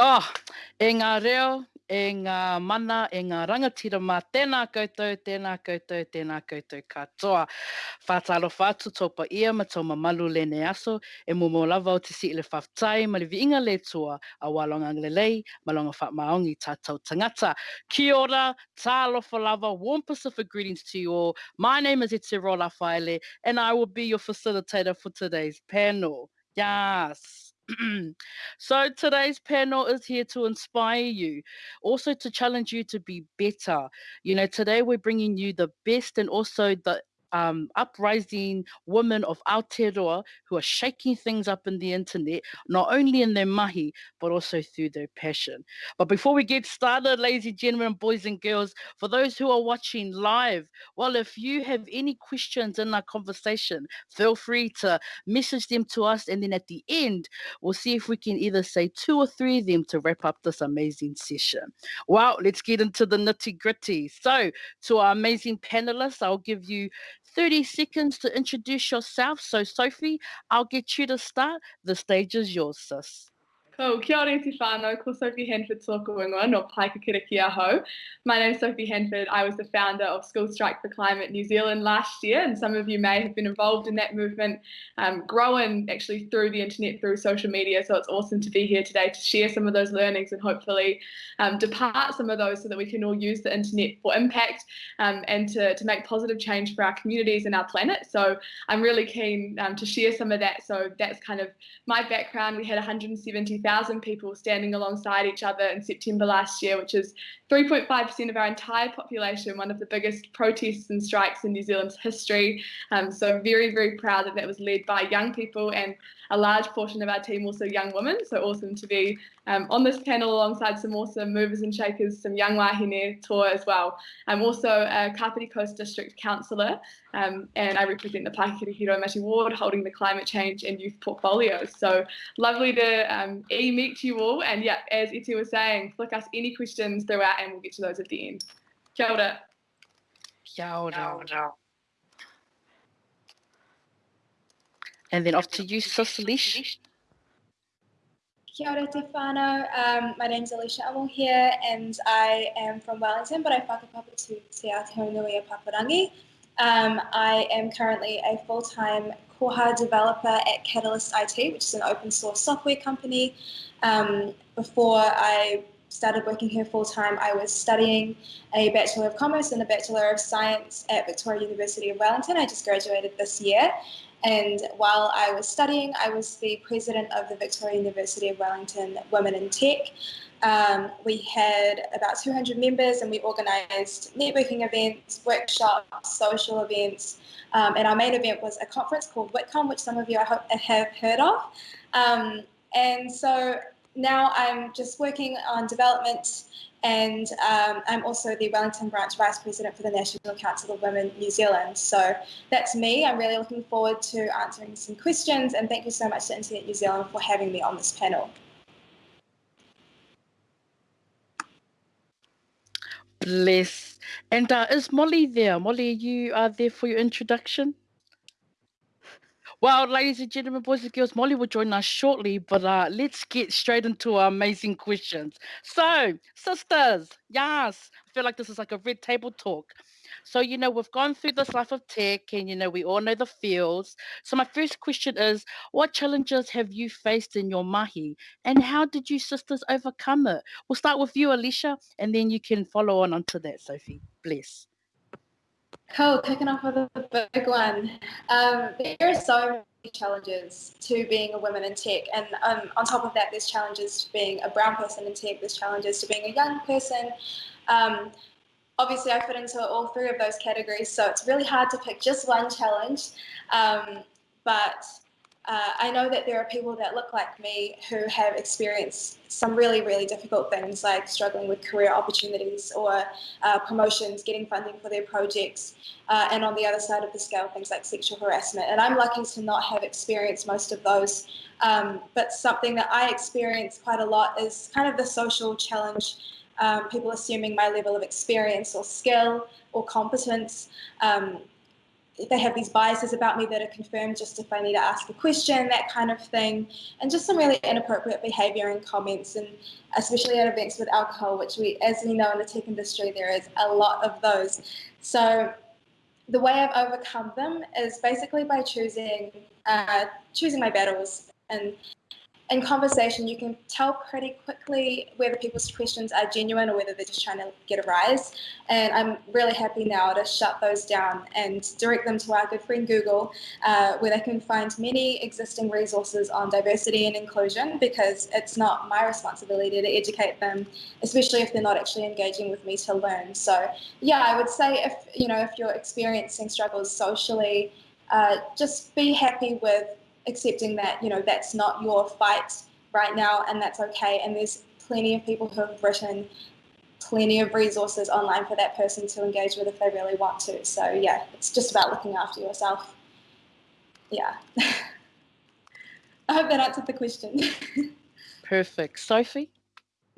Oh, e ngā reo, e ngā mana, e ngā rangatira mā, tēnā koutou, tēnā koutou, tēnā koutou katoa. Whātaro whātu tōpa ia ma tō malu lene aso, e mō mō lava o te si le whaftai, ma le vi inga le tua, a walonga nglelei, ma longa wha maongi tātou tangata. Kia ora, tālo lava, warm Pacific greetings to you all. My name is Etirola Whaele, and I will be your facilitator for today's panel. Yes. so today's panel is here to inspire you, also to challenge you to be better. You know, today we're bringing you the best and also the um, uprising women of Aotearoa who are shaking things up in the internet, not only in their mahi, but also through their passion. But before we get started, ladies and gentlemen, boys and girls, for those who are watching live, well, if you have any questions in our conversation, feel free to message them to us. And then at the end, we'll see if we can either say two or three of them to wrap up this amazing session. Well, let's get into the nitty gritty. So, to our amazing panelists, I'll give you 30 seconds to introduce yourself. So, Sophie, I'll get you to start. The stage is yours, sis. Ko, kia ora te whānau, ko Sophie Handford tōku ingoa no Paekākāriki aho. My name is Sophie Handford. I was the founder of School Strike for Climate New Zealand last year, and some of you may have been involved in that movement, um, growing actually through the internet, through social media. So it's awesome to be here today to share some of those learnings and hopefully um, depart some of those so that we can all use the internet for impact um, and to, to make positive change for our communities and our planet. So I'm really keen um, to share some of that. So that's kind of my background. We had 170,000 1,000 people standing alongside each other in September last year, which is 3.5% of our entire population, one of the biggest protests and strikes in New Zealand's history. Um, so very, very proud that that was led by young people and a large portion of our team also young women. So awesome to be um, on this panel alongside some awesome movers and shakers, some young wahine tour as well. I'm also a Kapiti Coast District Councillor um, and I represent the Paikiri Hiro Ward holding the climate change and youth portfolios. So lovely to um, e-meet you all and yeah, as Iti was saying, flick us any questions throughout and we'll get to those at the end. Kia ora. Kia ora. Kia ora. And then off to you, Cicely. Kia ora te whānau. Um, my name's Alicia Amo here and I am from Wellington, but I whakapapa to Te Aotearoa Paparangi. Um, I am currently a full-time Koha developer at Catalyst IT, which is an open source software company. Um, before I started working here full-time, I was studying a Bachelor of Commerce and a Bachelor of Science at Victoria University of Wellington. I just graduated this year and while I was studying, I was the president of the Victoria University of Wellington Women in Tech. Um, we had about 200 members and we organised networking events, workshops, social events. Um, and our main event was a conference called WITCOM, which some of you I hope have heard of. Um, and so now I'm just working on development and um, I'm also the Wellington Branch Vice President for the National Council of Women New Zealand. So that's me. I'm really looking forward to answering some questions and thank you so much to Internet New Zealand for having me on this panel. Bless. And uh, is Molly there? Molly, you are there for your introduction? Well, ladies and gentlemen, boys and girls, Molly will join us shortly, but uh, let's get straight into our amazing questions. So, sisters, yes, I feel like this is like a red table talk. So, you know, we've gone through this life of tech and, you know, we all know the fields. So, my first question is what challenges have you faced in your mahi and how did you sisters overcome it? We'll start with you, Alicia, and then you can follow on onto that, Sophie. Bless. Cool, kicking off with a big one. Um, there are so many challenges to being a woman in tech, and um, on top of that, there's challenges to being a brown person in tech, there's challenges to being a young person. Um, obviously, I fit into all three of those categories, so it's really hard to pick just one challenge. Um, but uh, I know that there are people that look like me who have experienced some really, really difficult things like struggling with career opportunities or uh, promotions, getting funding for their projects, uh, and on the other side of the scale, things like sexual harassment. And I'm lucky to not have experienced most of those. Um, but something that I experience quite a lot is kind of the social challenge. Um, people assuming my level of experience or skill or competence. Um, they have these biases about me that are confirmed just if I need to ask a question, that kind of thing, and just some really inappropriate behaviour and comments, and especially at events with alcohol, which we, as we know in the tech industry, there is a lot of those. So the way I've overcome them is basically by choosing uh, choosing my battles and in conversation, you can tell pretty quickly whether people's questions are genuine or whether they're just trying to get a rise. And I'm really happy now to shut those down and direct them to our good friend Google, uh, where they can find many existing resources on diversity and inclusion because it's not my responsibility to educate them, especially if they're not actually engaging with me to learn. So, yeah, I would say if you know if you're experiencing struggles socially, uh, just be happy with accepting that you know that's not your fight right now and that's okay. And there's plenty of people who have written plenty of resources online for that person to engage with if they really want to. So yeah it's just about looking after yourself. Yeah. I hope that answered the question. Perfect. Sophie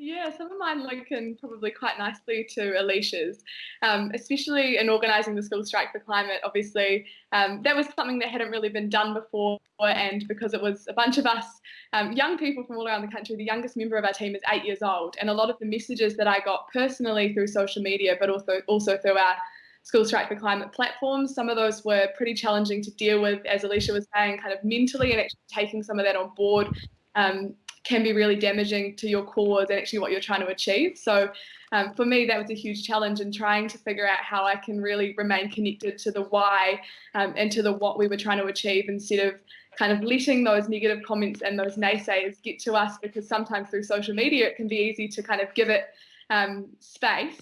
yeah, some of mine link in probably quite nicely to Alicia's, um, especially in organising the School Strike for Climate. Obviously, um, that was something that hadn't really been done before, and because it was a bunch of us um, young people from all around the country, the youngest member of our team is eight years old, and a lot of the messages that I got personally through social media, but also also through our School Strike for Climate platforms. Some of those were pretty challenging to deal with, as Alicia was saying, kind of mentally and actually taking some of that on board um, can be really damaging to your cause and actually what you're trying to achieve. So um, for me, that was a huge challenge in trying to figure out how I can really remain connected to the why um, and to the what we were trying to achieve instead of kind of letting those negative comments and those naysayers get to us because sometimes through social media it can be easy to kind of give it um, space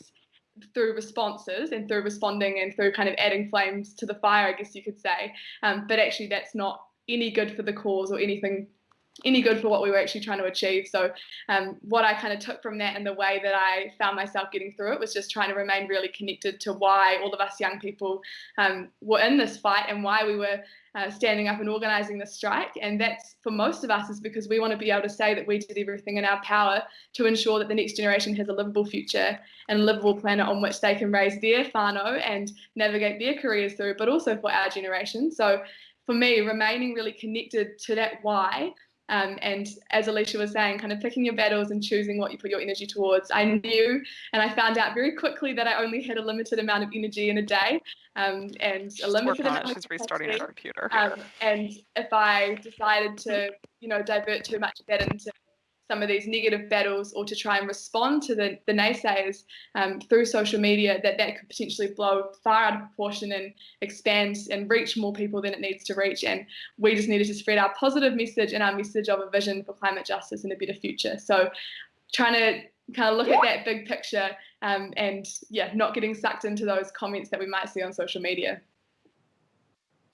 through responses and through responding and through kind of adding flames to the fire, I guess you could say. Um, but actually, that's not any good for the cause or anything any good for what we were actually trying to achieve. So, um, what I kind of took from that and the way that I found myself getting through it was just trying to remain really connected to why all of us young people um, were in this fight and why we were uh, standing up and organising the strike. And that's for most of us is because we want to be able to say that we did everything in our power to ensure that the next generation has a livable future and a livable planet on which they can raise their whānau and navigate their careers through, but also for our generation. So, for me, remaining really connected to that why um, and as Alicia was saying, kind of picking your battles and choosing what you put your energy towards. I knew and I found out very quickly that I only had a limited amount of energy in a day um, and a limited amount of She's restarting her computer. Um, and if I decided to, you know, divert too much of that into some of these negative battles or to try and respond to the, the naysayers um, through social media that that could potentially blow far out of proportion and expand and reach more people than it needs to reach. And we just needed to spread our positive message and our message of a vision for climate justice and a better future. So trying to kind of look at that big picture um, and yeah not getting sucked into those comments that we might see on social media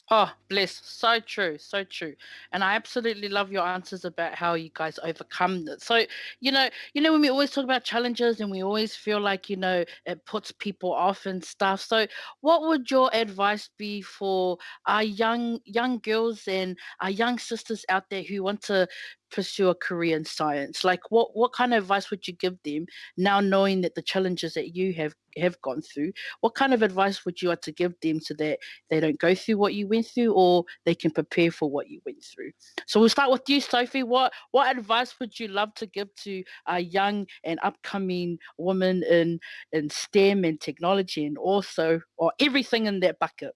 Oh, bless. So true. So true. And I absolutely love your answers about how you guys overcome it. So, you know, you know, when we always talk about challenges and we always feel like, you know, it puts people off and stuff. So what would your advice be for our young young girls and our young sisters out there who want to pursue a career in science? Like what what kind of advice would you give them now knowing that the challenges that you have have gone through? What kind of advice would you like to give them so that they don't go through what you went through or they can prepare for what you went through? So we'll start with you, Sophie. What what advice would you love to give to a young and upcoming woman in in STEM and technology and also or everything in that bucket?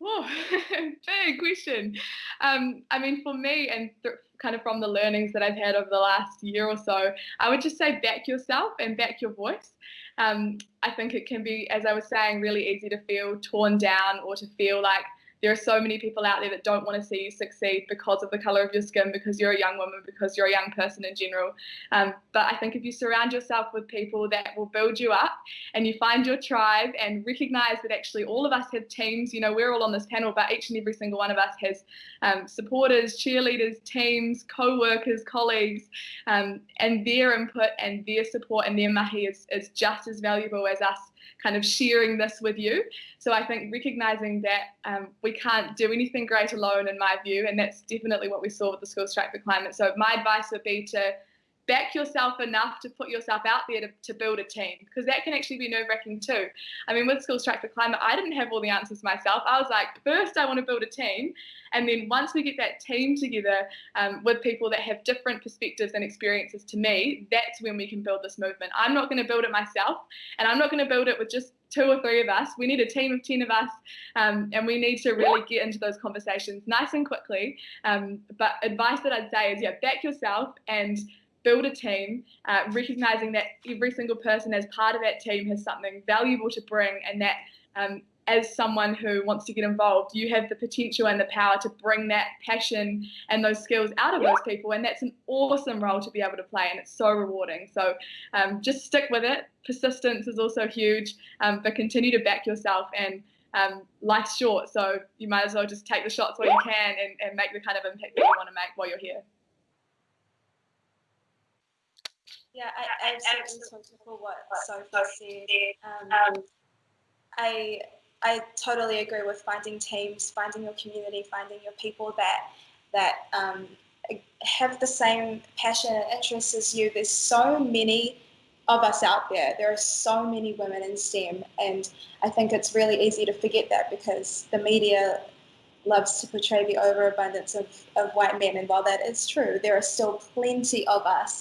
Whoa, big question. Um, I mean, for me, and th- kind of from the learnings that I've had over the last year or so, I would just say back yourself and back your voice. Um, I think it can be, as I was saying, really easy to feel torn down or to feel like there are so many people out there that don't want to see you succeed because of the color of your skin, because you're a young woman, because you're a young person in general. Um, but I think if you surround yourself with people that will build you up and you find your tribe and recognize that actually all of us have teams, you know, we're all on this panel, but each and every single one of us has um, supporters, cheerleaders, teams, co workers, colleagues, um, and their input and their support and their mahi is, is just as valuable as us kind of sharing this with you. So I think recognizing that um, we can't do anything great alone, in my view, and that's definitely what we saw with the School Strike for Climate. So my advice would be to back yourself enough to put yourself out there to, to build a team because that can actually be nerve wracking too. I mean, with Schools Strike for Climate, I didn't have all the answers myself. I was like, first, I want to build a team. And then once we get that team together um, with people that have different perspectives and experiences to me, that's when we can build this movement. I'm not going to build it myself, and I'm not going to build it with just two or three of us. We need a team of 10 of us, um, and we need to really get into those conversations nice and quickly. Um, but advice that I'd say is, yeah, back yourself and build a team, uh, recognizing that every single person as part of that team has something valuable to bring, and that um, as someone who wants to get involved, you have the potential and the power to bring that passion and those skills out of those people. And that's an awesome role to be able to play, and it's so rewarding. So um, just stick with it. Persistence is also huge, um, but continue to back yourself. And um, life's short, so you might as well just take the shots while you can and, and make the kind of impact that you want to make while you're here. Yeah, I, I absolutely for what Sophie said. Um, I I totally agree with finding teams, finding your community, finding your people that that um, have the same passion and interests as you. There's so many of us out there. There are so many women in STEM, and I think it's really easy to forget that because the media loves to portray the overabundance of, of white men. And while that is true, there are still plenty of us.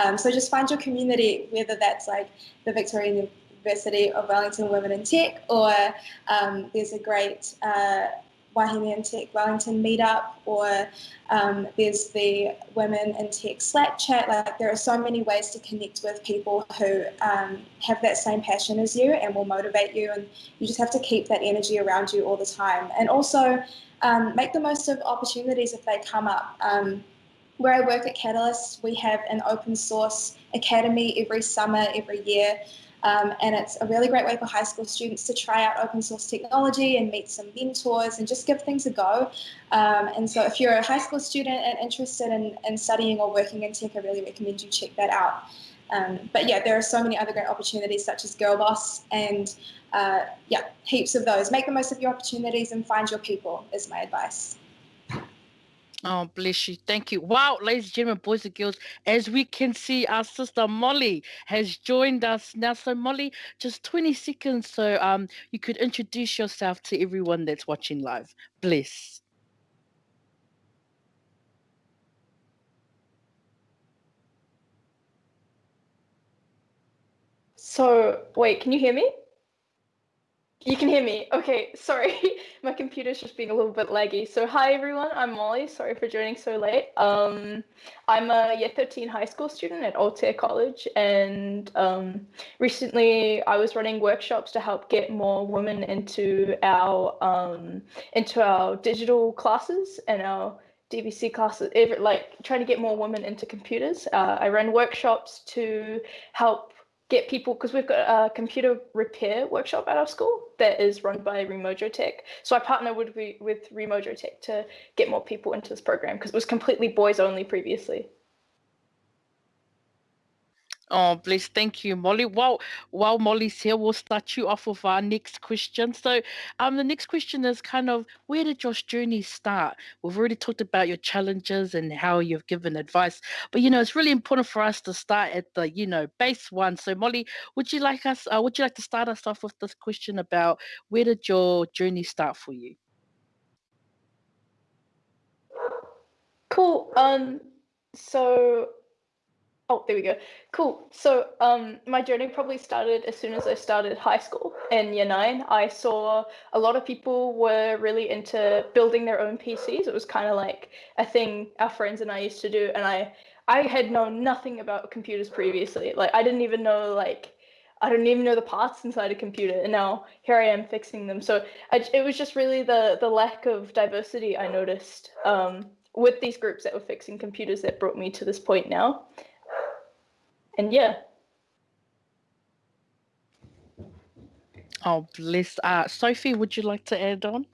Um, so just find your community, whether that's like the Victorian University of Wellington Women in Tech, or um, there's a great uh, Wahine in Tech Wellington meetup, or um, there's the Women in Tech Slack chat. Like there are so many ways to connect with people who um, have that same passion as you and will motivate you, and you just have to keep that energy around you all the time. And also um, make the most of opportunities if they come up. Um, where I work at Catalyst, we have an open source academy every summer, every year. Um, and it's a really great way for high school students to try out open source technology and meet some mentors and just give things a go. Um, and so if you're a high school student and interested in, in studying or working in tech, I really recommend you check that out. Um, but yeah, there are so many other great opportunities such as Girl Boss and uh, yeah, heaps of those. Make the most of your opportunities and find your people is my advice. Oh, bless you. Thank you. Wow, ladies and gentlemen, boys and girls, as we can see, our sister Molly has joined us now. So, Molly, just 20 seconds so um you could introduce yourself to everyone that's watching live. Bless. So, wait, can you hear me? You can hear me. Okay, sorry. My computer's just being a little bit laggy. So hi everyone, I'm Molly. Sorry for joining so late. Um, I'm a year 13 high school student at Altair College and um, recently I was running workshops to help get more women into our um, into our digital classes and our DVC classes, like trying to get more women into computers. Uh, I ran workshops to help get people because we've got a computer repair workshop at our school that is run by Remojo Tech. So I partner with with Remojo Tech to get more people into this program because it was completely boys only previously. Oh, bless. Thank you, Molly. While while Molly's here, we'll start you off with our next question. So, um, the next question is kind of where did your journey start? We've already talked about your challenges and how you've given advice, but you know it's really important for us to start at the you know base one. So, Molly, would you like us? Uh, would you like to start us off with this question about where did your journey start for you? Cool. Um. So Oh, there we go. Cool. So um, my journey probably started as soon as I started high school in year nine. I saw a lot of people were really into building their own PCs. It was kind of like a thing our friends and I used to do. And I, I had known nothing about computers previously. Like I didn't even know like I don't even know the parts inside a computer, and now here I am fixing them. So I, it was just really the the lack of diversity I noticed um, with these groups that were fixing computers that brought me to this point now and yeah. Oh, bless. Uh, Sophie, would you like to add on?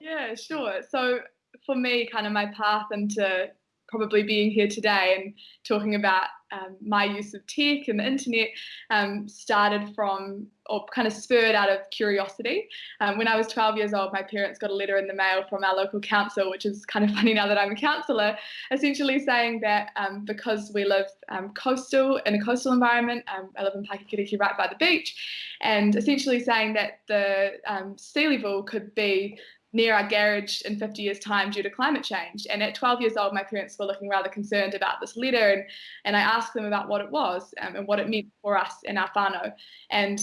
Yeah, sure. So for me, kind of my path into probably being here today and talking about um, my use of tech and the internet um, started from or kind of spurred out of curiosity. Um, when I was 12 years old, my parents got a letter in the mail from our local council, which is kind of funny now that I'm a councillor, essentially saying that um, because we live um, coastal in a coastal environment, um, I live in Paekākāriki right by the beach, and essentially saying that the sea level could be near our garage in 50 years' time due to climate change. And at 12 years old, my parents were looking rather concerned about this letter, and, and I asked them about what it was um, and what it meant for us in our whānau. And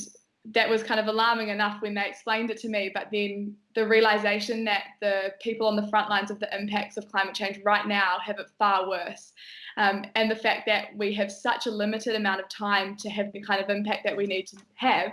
that was kind of alarming enough when they explained it to me, but then the realization that the people on the front lines of the impacts of climate change right now have it far worse. Um, and the fact that we have such a limited amount of time to have the kind of impact that we need to have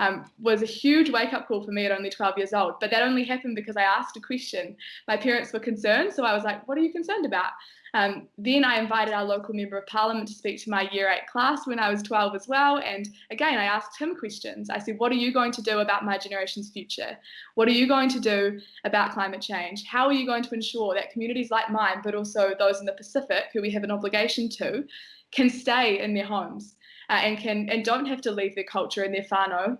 um, was a huge wake up call for me at only 12 years old. But that only happened because I asked a question. My parents were concerned, so I was like, What are you concerned about? Um, then I invited our local member of parliament to speak to my year eight class when I was 12 as well. And again, I asked him questions. I said, What are you going to do about my generation's future? What are you going to do about climate change? How are you going to ensure that communities like mine, but also those in the Pacific, who we have an obligation to, can stay in their homes? Uh, and can and don't have to leave their culture and their whānau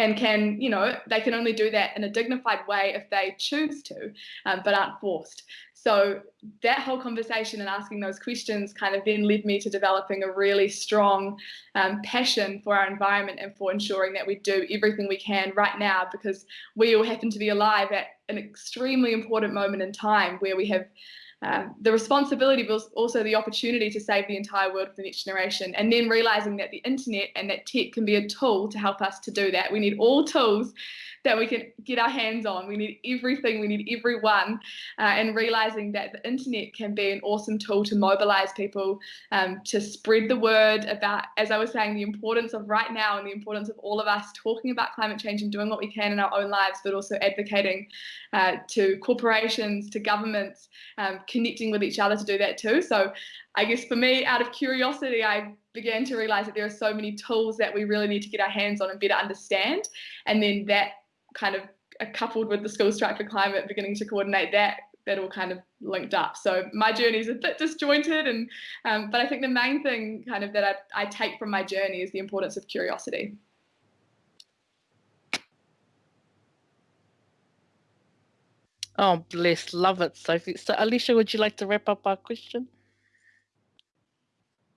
and can, you know, they can only do that in a dignified way if they choose to, um, but aren't forced. So that whole conversation and asking those questions kind of then led me to developing a really strong um, passion for our environment and for ensuring that we do everything we can right now because we all happen to be alive at an extremely important moment in time where we have um, the responsibility but also the opportunity to save the entire world for the next generation and then realizing that the internet and that tech can be a tool to help us to do that we need all tools that we can get our hands on. We need everything, we need everyone, uh, and realizing that the internet can be an awesome tool to mobilize people um, to spread the word about, as I was saying, the importance of right now and the importance of all of us talking about climate change and doing what we can in our own lives, but also advocating uh, to corporations, to governments, um, connecting with each other to do that too. So I guess for me, out of curiosity, I began to realize that there are so many tools that we really need to get our hands on and better understand. And then that kind of uh, coupled with the School Strike for Climate beginning to coordinate that that all kind of linked up. So my journey is a bit disjointed, and um, but I think the main thing kind of that I, I take from my journey is the importance of curiosity. Oh, bless, love it, Sophie. So, Alicia, would you like to wrap up our question?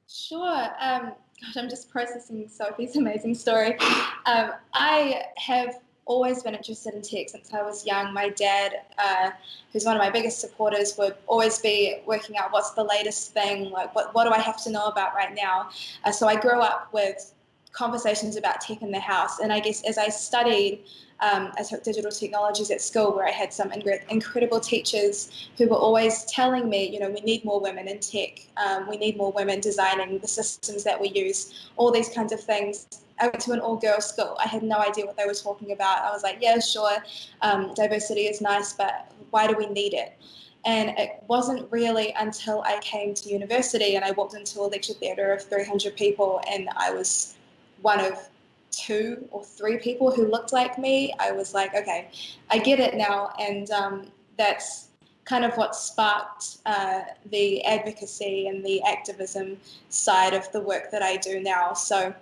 Sure. Um, gosh, I'm just processing Sophie's amazing story. Um, I have always been interested in tech since I was young. My dad, uh, who's one of my biggest supporters, would always be working out what's the latest thing, like what, what do I have to know about right now. Uh, so I grew up with conversations about tech in the house. And I guess as I studied, um, I took digital technologies at school where I had some incredible teachers who were always telling me, you know, we need more women in tech, um, we need more women designing the systems that we use, all these kinds of things. I went to an all girls school. I had no idea what they were talking about. I was like, yeah, sure, um, diversity is nice, but why do we need it? And it wasn't really until I came to university and I walked into a lecture theatre of 300 people and I was one of two or three people who looked like me. I was like, okay, I get it now. And um, that's kind of what sparked uh, the advocacy and the activism side of the work that I do now. So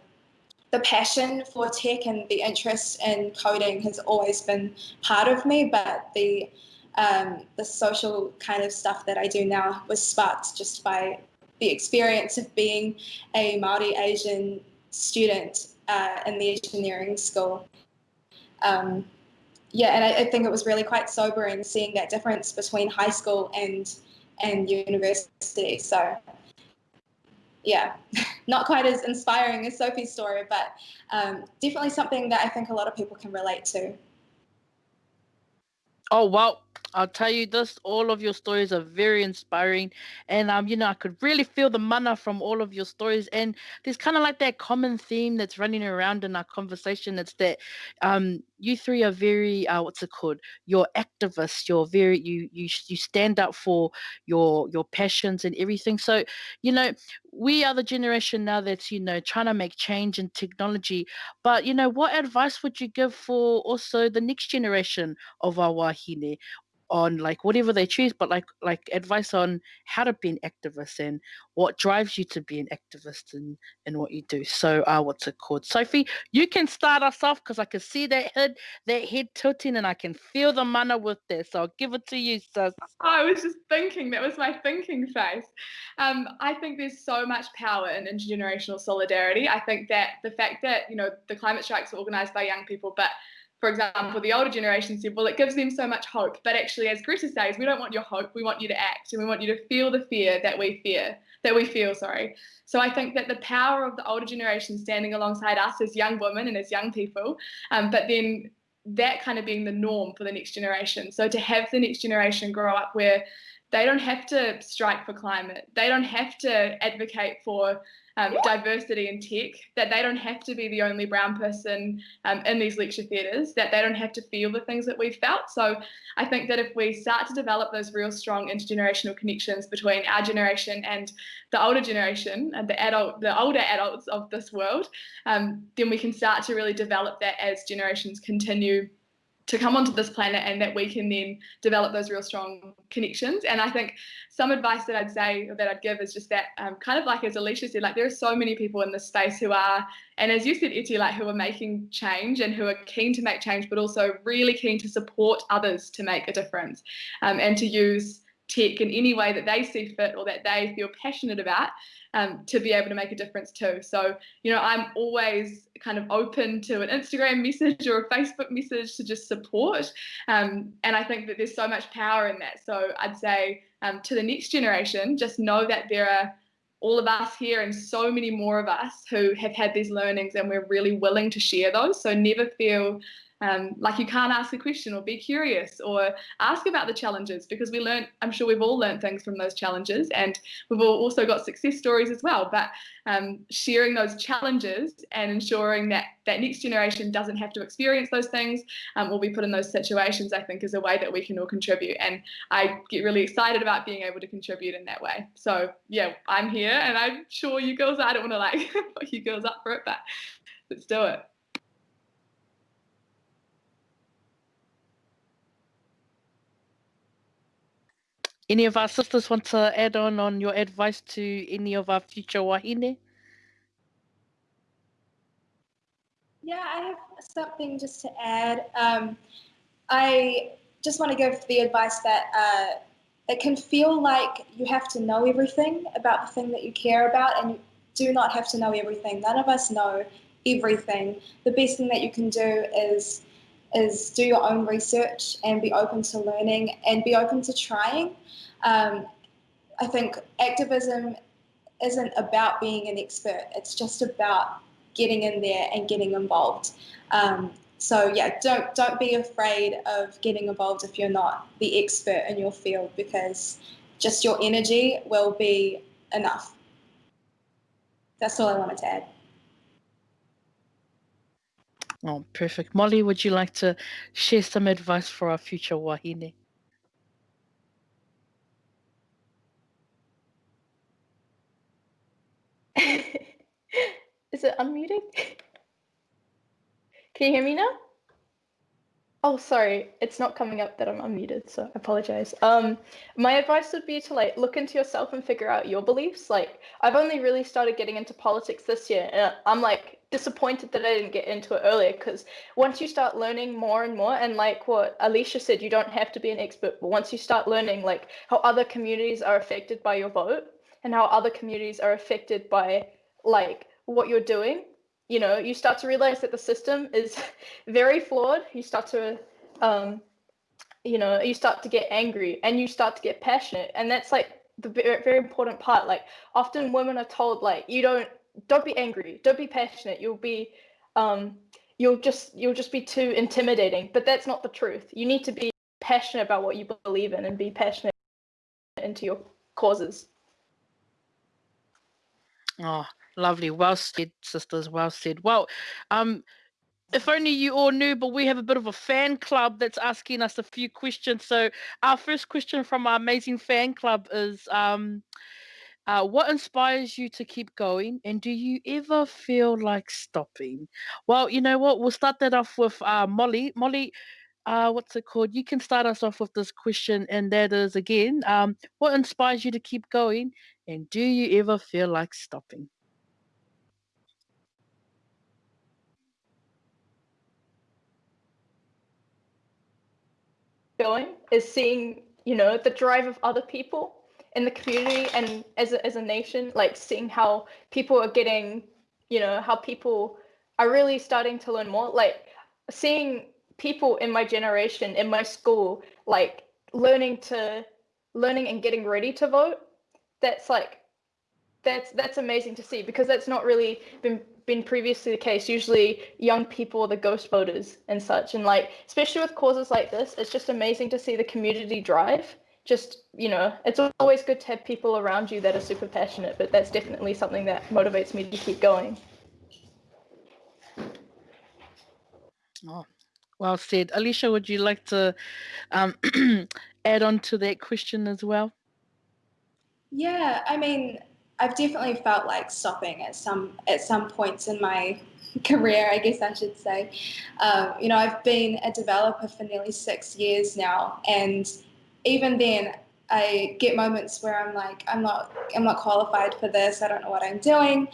the passion for tech and the interest in coding has always been part of me, but the um, the social kind of stuff that I do now was sparked just by the experience of being a Maori Asian student uh, in the engineering school. Um, yeah, and I, I, think it was really quite sobering seeing that difference between high school and and university. So yeah, not quite as inspiring as Sophie's story, but um, definitely something that I think a lot of people can relate to. Oh, well, I'll tell you this, all of your stories are very inspiring. And um, you know, I could really feel the mana from all of your stories. And there's kind of like that common theme that's running around in our conversation. It's that um you three are very uh, what's it called you're activists you're very you you you stand up for your your passions and everything so you know we are the generation now that's you know trying to make change in technology but you know what advice would you give for also the next generation of our wahine on like whatever they choose, but like like advice on how to be an activist and what drives you to be an activist and in what you do. So uh what's it called? Sophie, you can start us off because I can see that head that head tilting and I can feel the mana with this. So I'll give it to you, sis. I was just thinking, that was my thinking face. Um, I think there's so much power in intergenerational solidarity. I think that the fact that, you know, the climate strikes are organized by young people, but for example, the older generation said, well, it gives them so much hope. But actually, as Greta says, we don't want your hope. We want you to act and we want you to feel the fear that we fear, that we feel, sorry. So I think that the power of the older generation standing alongside us as young women and as young people, um, but then that kind of being the norm for the next generation. So to have the next generation grow up where they don't have to strike for climate, they don't have to advocate for um, diversity in tech, that they don't have to be the only brown person um, in these lecture theatres, that they don't have to feel the things that we've felt. So I think that if we start to develop those real strong intergenerational connections between our generation and the older generation and the adult, the older adults of this world, um, then we can start to really develop that as generations continue to come onto this planet and that we can then develop those real strong connections. And I think some advice that I'd say or that I'd give is just that um, kind of like as Alicia said, like there are so many people in this space who are, and as you said, Eti, like who are making change and who are keen to make change, but also really keen to support others to make a difference um, and to use tech in any way that they see fit or that they feel passionate about um, to be able to make a difference too. So, you know, I'm always kind of open to an Instagram message or a Facebook message to just support. Um, and I think that there's so much power in that. So I'd say um, to the next generation, just know that there are all of us here and so many more of us who have had these learnings and we're really willing to share those. So never feel um, like you can't ask a question or be curious or ask about the challenges because we learned, I'm sure we've all learned things from those challenges and we've all also got success stories as well. But um, sharing those challenges and ensuring that that next generation doesn't have to experience those things um, or be put in those situations, I think is a way that we can all contribute. And I get really excited about being able to contribute in that way. So yeah, I'm here and I'm sure you girls, I don't want to like put you girls up for it, but let's do it. Any of our sisters want to add on on your advice to any of our future wahine? Yeah, I have something just to add. Um, I just want to give the advice that uh, it can feel like you have to know everything about the thing that you care about, and you do not have to know everything. None of us know everything. The best thing that you can do is is do your own research and be open to learning and be open to trying. Um, I think activism isn't about being an expert. It's just about getting in there and getting involved. Um, so yeah, don't don't be afraid of getting involved if you're not the expert in your field because just your energy will be enough. That's all I wanted to add. Oh, perfect. Molly, would you like to share some advice for our future wahine? Is it unmuted? Can you hear me now? Oh, sorry, it's not coming up that I'm unmuted, so I apologize. Um, my advice would be to like look into yourself and figure out your beliefs. Like, I've only really started getting into politics this year, and I'm like disappointed that I didn't get into it earlier because once you start learning more and more, and like what Alicia said, you don't have to be an expert, but once you start learning like how other communities are affected by your vote and how other communities are affected by like what you're doing you know you start to realize that the system is very flawed. You start to um, you know you start to get angry and you start to get passionate and that's like the very, very important part. Like often women are told like you don't don't be angry don't be passionate you'll be um you'll just you'll just be too intimidating but that's not the truth you need to be passionate about what you believe in and be passionate into your causes oh Lovely. Well said, sisters. Well said. Well, um, if only you all knew, but we have a bit of a fan club that's asking us a few questions. So our first question from our amazing fan club is um, uh, what inspires you to keep going and do you ever feel like stopping? Well, you know what? We'll start that off with uh, Molly. Molly, uh, what's it called? You can start us off with this question, and that is again, um, what inspires you to keep going, and do you ever feel like stopping? Going is seeing, you know, the drive of other people in the community and as a, as a nation, like seeing how people are getting, you know, how people are really starting to learn more, like seeing people in my generation in my school like learning to learning and getting ready to vote that's like that's that's amazing to see because that's not really been been previously the case. Usually young people are the ghost voters and such. And like especially with causes like this it's just amazing to see the community drive just you know it's always good to have people around you that are super passionate but that's definitely something that motivates me to keep going oh well said. Alicia, would you like to um, add on to that question as well? Yeah, I mean, I've definitely felt like stopping at some at some points in my career, I guess I should say. Um, you know, I've been a developer for nearly six years now, and even then, I get moments where I'm like, I'm not, I'm not qualified for this. I don't know what I'm doing.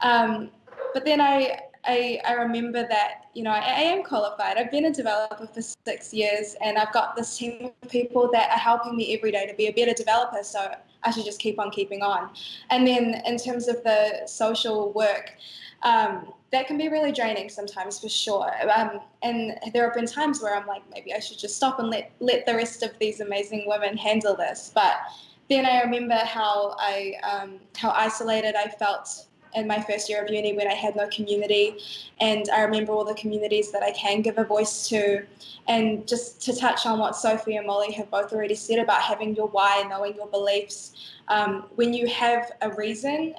Um, but then I I, I remember that, you know, I, I, am qualified. I've been a developer for six years and I've got this team of people that are helping me every day to be a better developer. So I should just keep on keeping on. And then in terms of the social work, um, that can be really draining sometimes for sure. Um, and there have been times where I'm like, maybe I should just stop and let, let the rest of these amazing women handle this. But then I remember how I um, how isolated I felt in my first year of uni when I had no community. And I remember all the communities that I can give a voice to. And just to touch on what Sophie and Molly have both already said about having your why, knowing your beliefs, um, when you have a reason,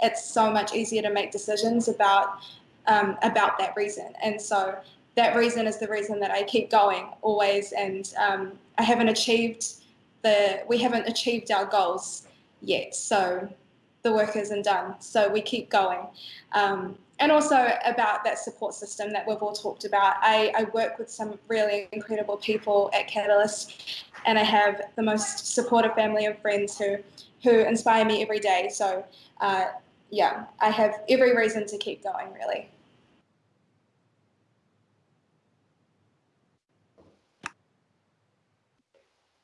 it's so much easier to make decisions about um, about that reason. And so that reason is the reason that I keep going always. And um, I haven't achieved the we haven't achieved our goals yet. So the work isn't done. So we keep going. Um, and also about that support system that we've all talked about. I, I, work with some really incredible people at Catalyst, and I have the most supportive family of friends who who inspire me every day. So uh, yeah, I have every reason to keep going. Really.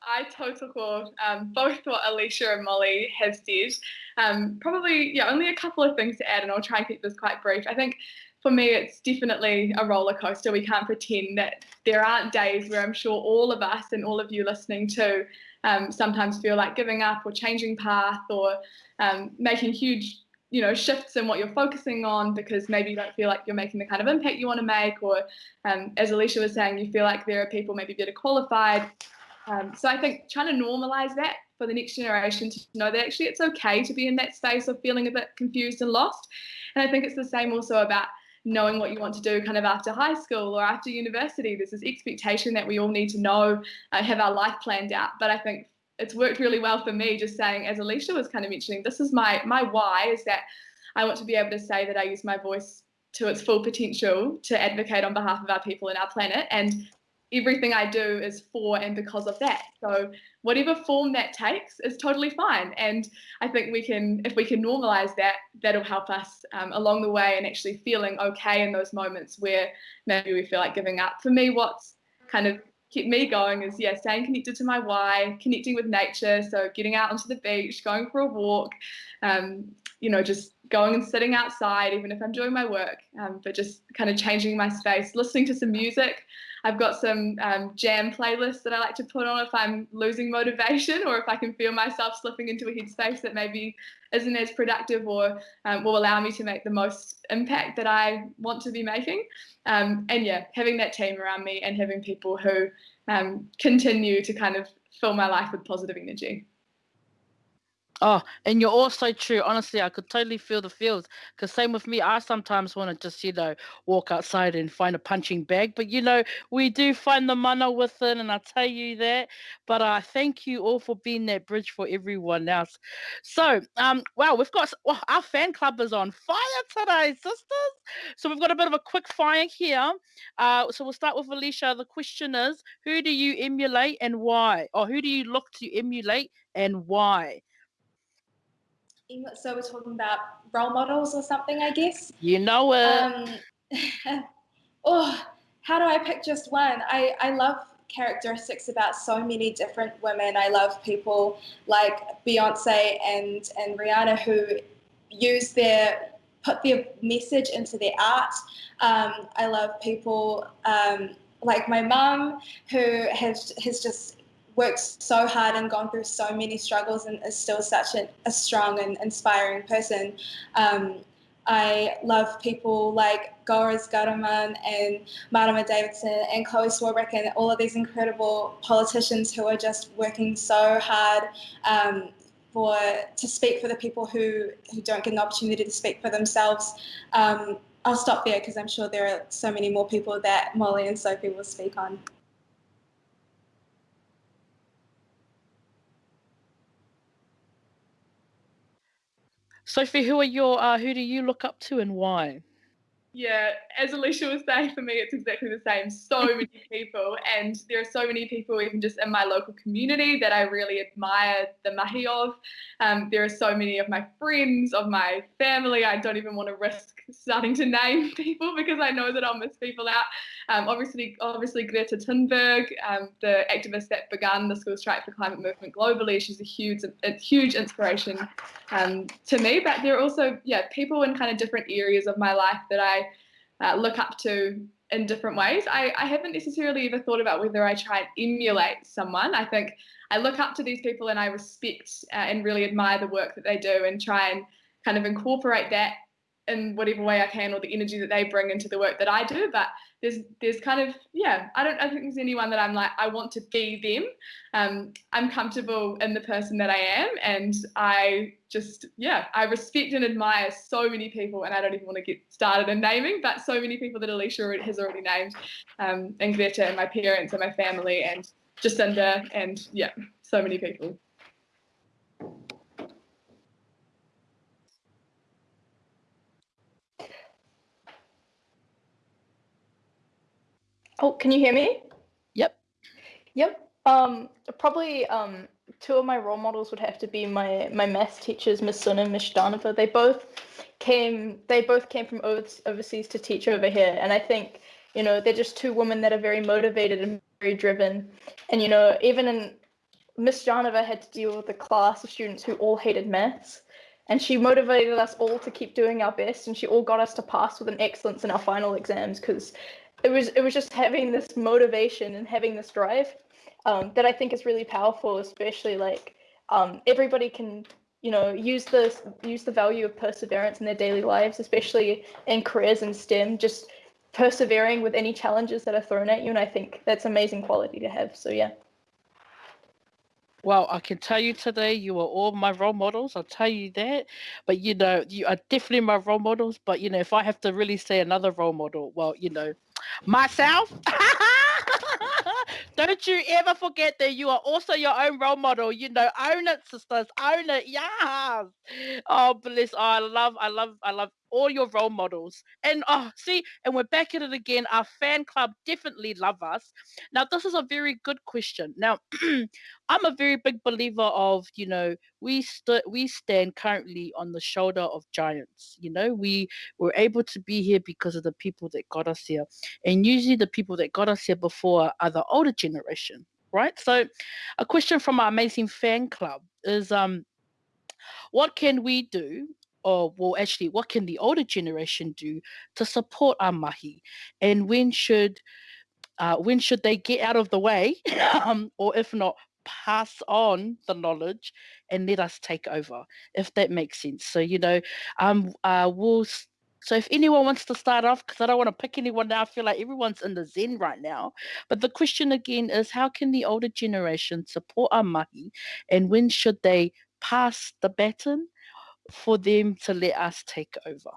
I total core um, both what Alicia and Molly have said. Um, probably, yeah, only a couple of things to add, and I'll try and keep this quite brief. I think for me, it's definitely a roller coaster. We can't pretend that there aren't days where I'm sure all of us and all of you listening to um, sometimes feel like giving up or changing path or um, making huge you know shifts in what you're focusing on because maybe you don't feel like you're making the kind of impact you want to make or um, as alicia was saying you feel like there are people maybe better qualified um, so I think trying to normalize that for the next generation to know that actually it's okay to be in that space of feeling a bit confused and lost. And I think it's the same also about knowing what you want to do kind of after high school or after university. There's this expectation that we all need to know, uh, have our life planned out. But I think it's worked really well for me just saying, as Alicia was kind of mentioning, this is my my why is that I want to be able to say that I use my voice to its full potential to advocate on behalf of our people and our planet and everything I do is for and because of that. So whatever form that takes is totally fine. And I think we can, if we can normalize that, that'll help us um, along the way and actually feeling okay in those moments where maybe we feel like giving up. For me, what's kind of kept me going is yeah, staying connected to my why, connecting with nature. So getting out onto the beach, going for a walk, um, you know, just going and sitting outside, even if I'm doing my work, um, but just kind of changing my space, listening to some music. I've got some um, jam playlists that I like to put on if I'm losing motivation or if I can feel myself slipping into a headspace that maybe isn't as productive or um, will allow me to make the most impact that I want to be making. Um, and yeah, having that team around me and having people who um, continue to kind of fill my life with positive energy. Oh, and you're also true. Honestly, I could totally feel the feels. Because same with me, I sometimes want to just, you know, walk outside and find a punching bag. But you know, we do find the mana within, and I tell you that. But I uh, thank you all for being that bridge for everyone else. So, um, wow, we've got well, our fan club is on fire today, sisters. So we've got a bit of a quick fire here. Uh, so we'll start with Alicia. The question is, who do you emulate and why? Or who do you look to emulate and why? So we're talking about role models or something, I guess. You know it. Um, oh, how do I pick just one? I, I love characteristics about so many different women. I love people like Beyonce and, and Rihanna who use their put their message into their art. Um, I love people um, like my mum who has has just worked so hard and gone through so many struggles and is still such a, a strong and inspiring person. Um, I love people like Golriz Ghahraman and Marama Davidson and Chloe Swarbrick and all of these incredible politicians who are just working so hard um, for to speak for the people who, who don't get an opportunity to speak for themselves. Um, I'll stop there because I'm sure there are so many more people that Molly and Sophie will speak on. Sophie, who are your uh, who do you look up to and why? Yeah, as Alicia was saying, for me, it's exactly the same. So many people, and there are so many people, even just in my local community, that I really admire the mahi of. Um, there are so many of my friends, of my family. I don't even want to risk starting to name people because I know that I'll miss people out. Um, obviously, obviously Greta Thunberg, um, the activist that began the School Strike for Climate movement globally. She's a huge, a huge inspiration um, to me. But there are also, yeah, people in kind of different areas of my life that I uh, look up to in different ways. I, I haven't necessarily ever thought about whether I try and emulate someone. I think I look up to these people and I respect uh, and really admire the work that they do and try and kind of incorporate that in whatever way I can or the energy that they bring into the work that I do. But there's there's kind of yeah, I don't I think there's anyone that I'm like I want to be them. Um, I'm comfortable in the person that I am, and I just yeah, I respect and admire so many people, and I don't even want to get started in naming, but so many people that Alicia has already named, um, and Greta and my parents and my family and Jacinda and yeah, so many people. Oh, can you hear me? Yep. Yep. Um, probably um, two of my role models would have to be my my math teachers, Miss Sun and Miss Danova. They both came they both came from overseas to teach over here, and I think you know they're just two women that are very motivated and very driven. And you know, even in Miss Janova had to deal with a class of students who all hated maths. And she motivated us all to keep doing our best, and she all got us to pass with an excellence in our final exams because it was it was just having this motivation and having this drive um, that I think is really powerful, especially like um, everybody can you know use the use the value of perseverance in their daily lives, especially in careers in STEM. Just persevering with any challenges that are thrown at you, and I think that's amazing quality to have. So yeah. Well, I can tell you today, you are all my role models. I'll tell you that. But you know, you are definitely my role models. But you know, if I have to really say another role model, well, you know, myself. Don't you ever forget that you are also your own role model. You know, own it, sisters. Own it. Yes. Oh, bliss. Oh, I love, I love, I love all your role models. And oh, see, and we're back at it again. Our fan club definitely love us. Now, this is a very good question. Now, I'm a very big believer of, you know, we st- we stand currently on the shoulder of giants. You know, we were able to be here because of the people that got us here. And usually the people that got us here before are the older generation, right? So a question from our amazing fan club is um what can we do or well actually what can the older generation do to support our mahi? And when should uh, when should they get out of the way um, or if not pass on the knowledge and let us take over if that makes sense. So you know um uh we'll so if anyone wants to start off because i don't want to pick anyone now i feel like everyone's in the zen right now but the question again is how can the older generation support our mahi and when should they pass the baton for them to let us take over.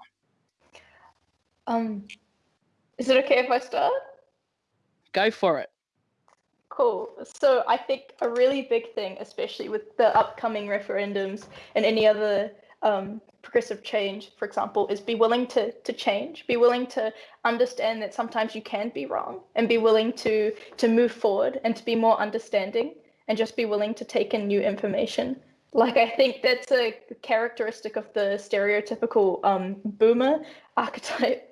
Um, is it okay if I start? Go for it. Cool. So I think a really big thing, especially with the upcoming referendums and any other um, progressive change, for example, is be willing to to change, be willing to understand that sometimes you can be wrong, and be willing to to move forward and to be more understanding, and just be willing to take in new information. Like I think that's a characteristic of the stereotypical um, boomer archetype.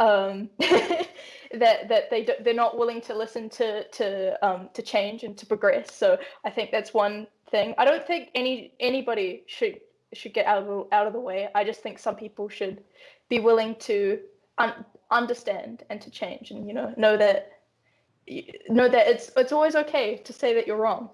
Um, that that they they're not willing to listen to to um, to change and to progress. So I think that's one thing. I don't think any anybody should should get out of out of the way. I just think some people should be willing to un- understand and to change, and you know know that know that it's it's always okay to say that you're wrong.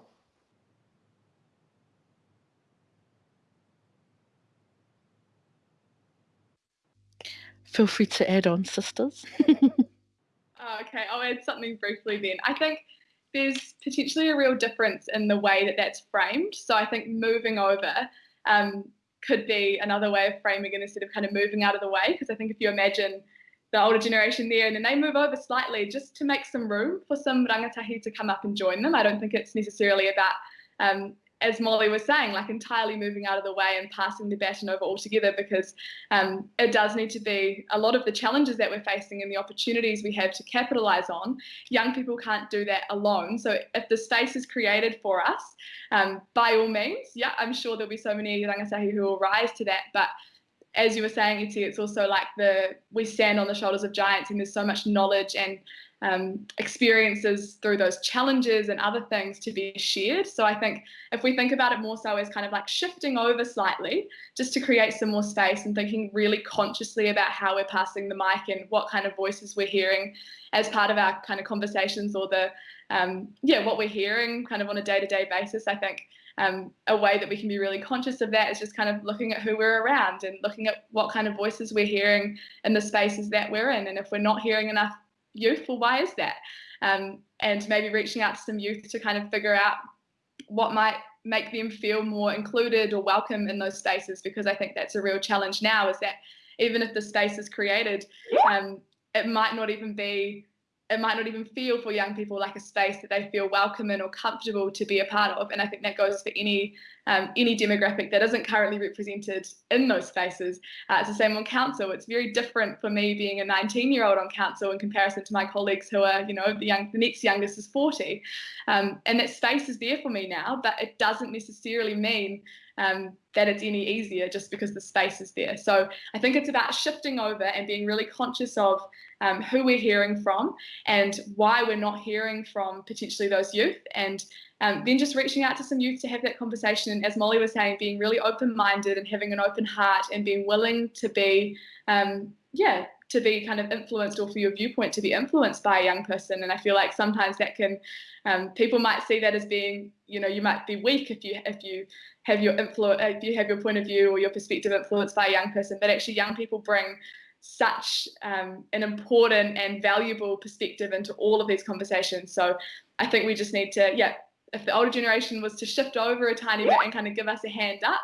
Feel free to add on, sisters. oh, okay, I'll add something briefly then. I think there's potentially a real difference in the way that that's framed. So I think moving over um, could be another way of framing it instead of kind of moving out of the way. Because I think if you imagine the older generation there and then they move over slightly just to make some room for some rangatahi to come up and join them. I don't think it's necessarily about um, as Molly was saying, like entirely moving out of the way and passing the baton over altogether because um, it does need to be a lot of the challenges that we're facing and the opportunities we have to capitalize on. Young people can't do that alone. So if the space is created for us, um, by all means, yeah, I'm sure there'll be so many rangatahi who will rise to that. But as you were saying, Iti, it's also like the we stand on the shoulders of giants and there's so much knowledge and um, experiences through those challenges and other things to be shared. So I think if we think about it more so as kind of like shifting over slightly, just to create some more space and thinking really consciously about how we're passing the mic and what kind of voices we're hearing as part of our kind of conversations or the um, yeah what we're hearing kind of on a day-to-day basis. I think um, a way that we can be really conscious of that is just kind of looking at who we're around and looking at what kind of voices we're hearing in the spaces that we're in. And if we're not hearing enough youth, well, why is that? Um, and maybe reaching out to some youth to kind of figure out what might make them feel more included or welcome in those spaces because I think that's a real challenge now is that even if the space is created, um, it might not even be it might not even feel for young people like a space that they feel welcome in or comfortable to be a part of. And I think that goes for any um, any demographic that isn't currently represented in those spaces. Uh, it's the same on council. It's very different for me being a 19 year old on council in comparison to my colleagues who are, you know, the young, the next youngest is 40. Um, and that space is there for me now, but it doesn't necessarily mean um, that it's any easier just because the space is there. So I think it's about shifting over and being really conscious of um, who we're hearing from and why we're not hearing from potentially those youth and um, then just reaching out to some youth to have that conversation and as molly was saying being really open-minded and having an open heart and being willing to be um, yeah to be kind of influenced or for your viewpoint to be influenced by a young person. And i feel like sometimes that can um, people might see that as being you know you might be weak if you if you have your influence if you have your point of view or your perspective influenced by a young person. But actually young people bring such um, an important and valuable perspective into all of these conversations. So i think we just need to yeah if the older generation was to shift over a tiny bit and kind of give us a hand up,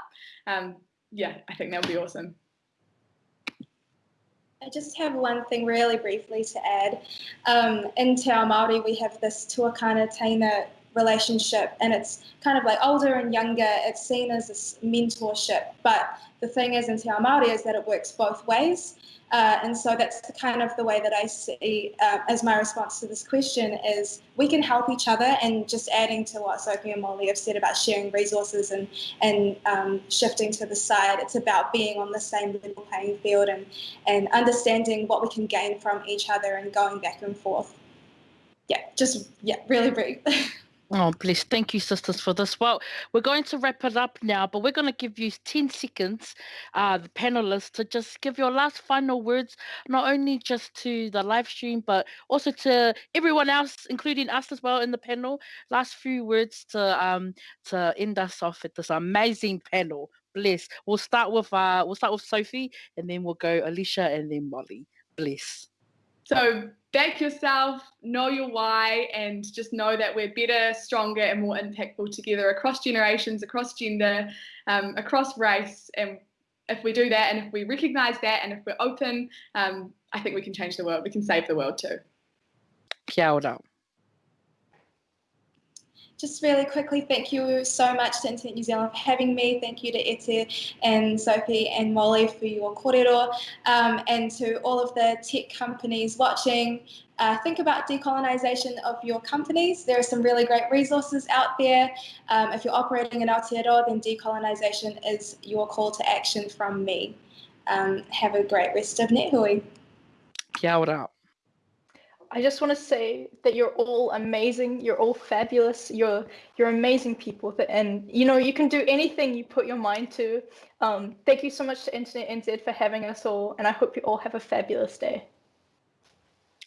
um, yeah, I think that would be awesome. I just have one thing really briefly to add. Um, in Te Māori, we have this tuakana teina relationship and it's kind of like older and younger. It's seen as this mentorship. But the thing is in Te Ao Māori is that it works both ways. Uh, and so that's the kind of the way that I see uh, as my response to this question is we can help each other and just adding to what Sophie and Molly have said about sharing resources and, and um, shifting to the side. It's about being on the same level playing field and, and understanding what we can gain from each other and going back and forth. Yeah, just, yeah, really brief. Oh, bless. Thank you, sisters, for this. Well, we're going to wrap it up now, but we're going to give you 10 seconds, uh, the panelists, to just give your last final words, not only just to the live stream, but also to everyone else, including us as well in the panel. Last few words to um to end us off at this amazing panel. Bless. We'll start with uh we'll start with Sophie and then we'll go Alicia and then Molly. Bless. So back yourself, know your why, and just know that we're better, stronger, and more impactful together across generations, across gender, um, across race. And if we do that, and if we recognize that, and if we're open, um, I think we can change the world. We can save the world too. Kia ora just really quickly, thank you so much to Internet New Zealand for having me. Thank you to Ete and Sophie and Molly for your kōrero, um, and to all of the tech companies watching. Uh, think about decolonisation of your companies. There are some really great resources out there. Um, if you're operating in Aotearoa, then decolonisation is your call to action from me. Um, have a great rest of NetHui. Kia ora. I just want to say that you're all amazing. You're all fabulous. You're you're amazing people. And you know you can do anything you put your mind to. Um, thank you so much to Internet NZ for having us all, and I hope you all have a fabulous day.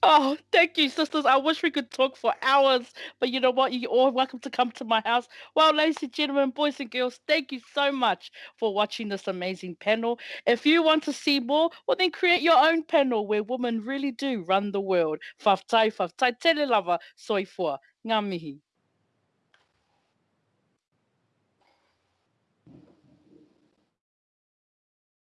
Oh, thank you, sisters. I wish we could talk for hours, but you know what? You're all welcome to come to my house. Well, ladies and gentlemen, boys and girls, thank you so much for watching this amazing panel. If you want to see more, well, then create your own panel where women really do run the world. Whaftai, whaftai, tele lava, soifua. Ngā mihi.